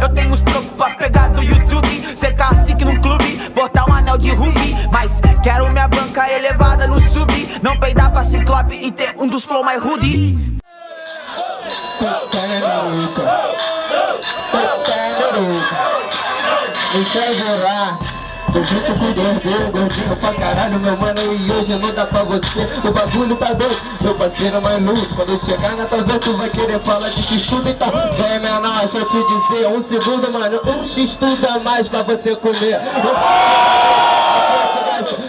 Eu tenho os trocos pra pegar do YouTube Ser cacique num clube, botar um anel de rubi. Mas quero minha banca elevada no sub. Não peidar pra ciclope e ter um dos flow mais rude. Deixa Tô com dois dedos, gordinho pra caralho, meu mano, e hoje não dá pra você. O bagulho tá doido, meu parceiro mais luto Quando chegar na vez, tu vai querer falar de x-tudo Então, vem menor, deixa eu te dizer, um segundo, mano. Um x-tudo a mais pra você comer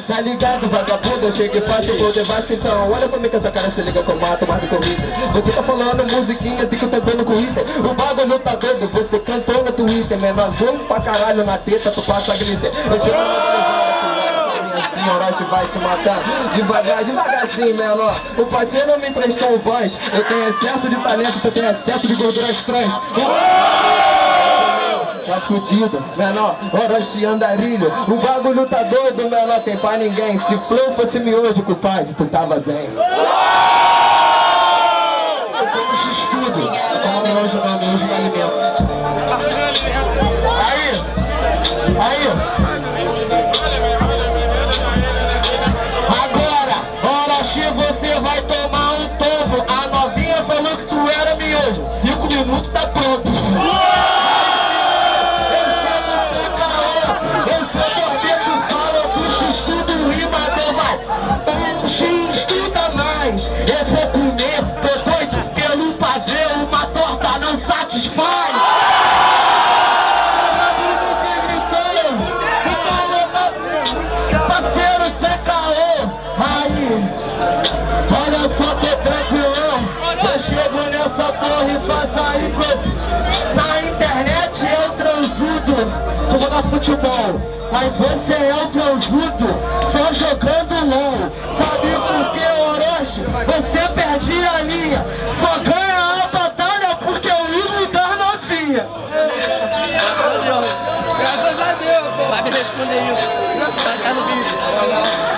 Tá ligado, vagabundo, eu chego e faço vou debaixo Então, olha pra mim que essa cara se liga com mato, mais do o Você tá falando musiquinha assim que eu tô dando Twitter O bagulho tá doido, você cantou no Twitter Menor, vamos pra caralho na teta, tu passa glitter Eu te Orochi vai te matar Devagar, devagarzinho, menor. O parceiro não me emprestou voz. Eu tenho excesso de talento, tu tem excesso de gorduras trans. Tá fudido, menor, Orochi andarilho. O bagulho tá doido, menor, tem pra ninguém. Se flow fosse miojo, compadre, tu tava bem futebol Mas você é o transudo Só jogando LOL. Sabe por que, Orochi? Você perde a linha. Só ganha a batalha porque eu ligo das novinha. Graças a Deus Graças a Deus Vai me responder isso. Vai estar no vídeo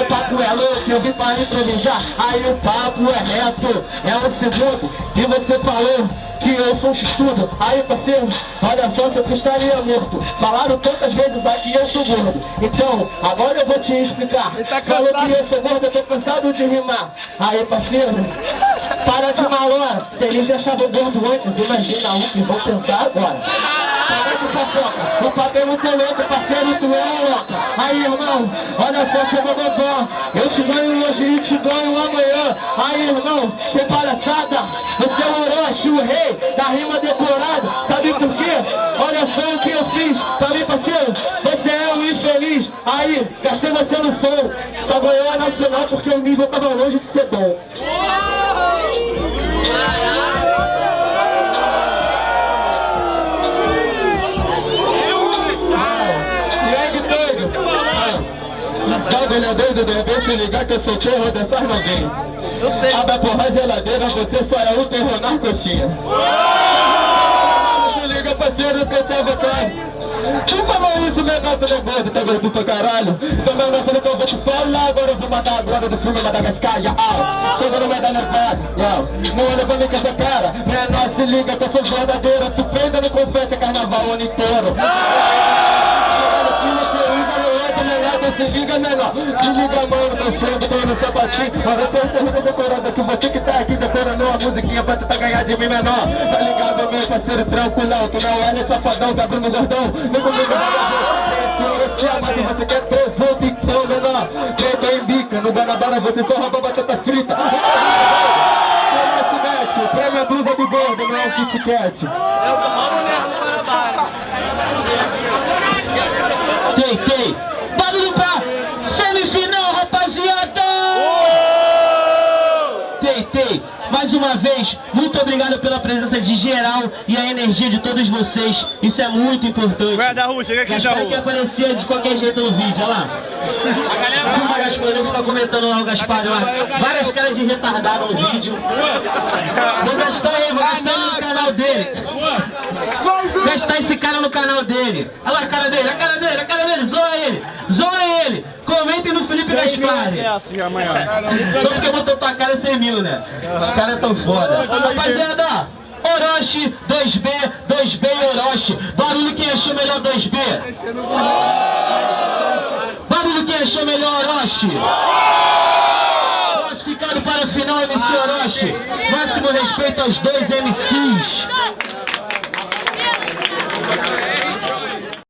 o papo é louco, eu vim para improvisar. Aí o papo é reto, é um segundo. E você falou que eu sou um estudo Aí parceiro, olha só se eu estaria morto. Falaram tantas vezes aqui eu sou gordo. Então, agora eu vou te explicar. Tá Falou que eu sou gordo, eu tô cansado de rimar. Aí parceiro, para de malora Se eles me achavam gordo antes, imagina o que vão pensar agora fofoca. O muito louco, parceiro, tu é louca Aí, irmão, olha só seu bobobó Eu te ganho hoje e te ganho amanhã. Aí, irmão, sem palhaçada Você é o Orochi, o rei da rima decorada. Sabe por quê? Olha só o que eu fiz. Mim, parceiro, você é um infeliz. Aí, gastei você no som. Só ganhou a nacional porque o nível tava longe de ser bom doido, de repente ligar que eu sou terror dessas novinhas. Eu sei. Abre a porra geladeira, você só é o terror na coxinha. Se liga, parceiro, que eu te avocar. Tu falou isso, meu gato nervoso, tá vendo pra caralho? Também não sei o que eu vou te falar, agora eu vou matar a droga do filme Madagascar, ya, au. Chega no meio da nevada, ya. Não olha pra mim com essa cara, menor se liga que eu sou verdadeira. Tu prenda no confete carnaval o ano inteiro menor Se liga mano, tô no sapatinho. Agora sou pergunta decorada que você que tá aqui decorando uma musiquinha pra tentar ganhar de mim menor. Tá ligado meu parceiro tranquilão Tu não é safadão, tá Bruno Gordão. Nem comigo se você quer ter o bicão menor. Quem em bica, no Guanabara você só rouba batata frita. Prêmio a blusa do gordo, não é o Kit Kat Eu roubo mesmo no Guanabara Quem, quem? Respeitei. Mais uma vez, muito obrigado pela presença de geral e a energia de todos vocês. Isso é muito importante. Vai da rua, chega aqui da Gaspar que rua. aparecia de qualquer jeito no vídeo, olha lá. Filma Gaspar, ele fica comentando lá o Gaspar lá. Várias caras de retardado no vídeo. Vou gastar ele, vou gastar ele no canal dele. Gastar esse cara no canal dele. Olha lá a cara dele, a cara dele, a cara dele. Zoa ele, zoa ele. Comentem no Felipe Gaspar. já amanhã. Só porque botou tua cara 100 mil, né? Os caras tão foda. Rapaziada, Orochi, 2B, 2B e Orochi. Barulho quem achou melhor 2B? Barulho quem achou melhor Orochi? Classificado para a final MC Orochi. Máximo respeito aos dois MCs.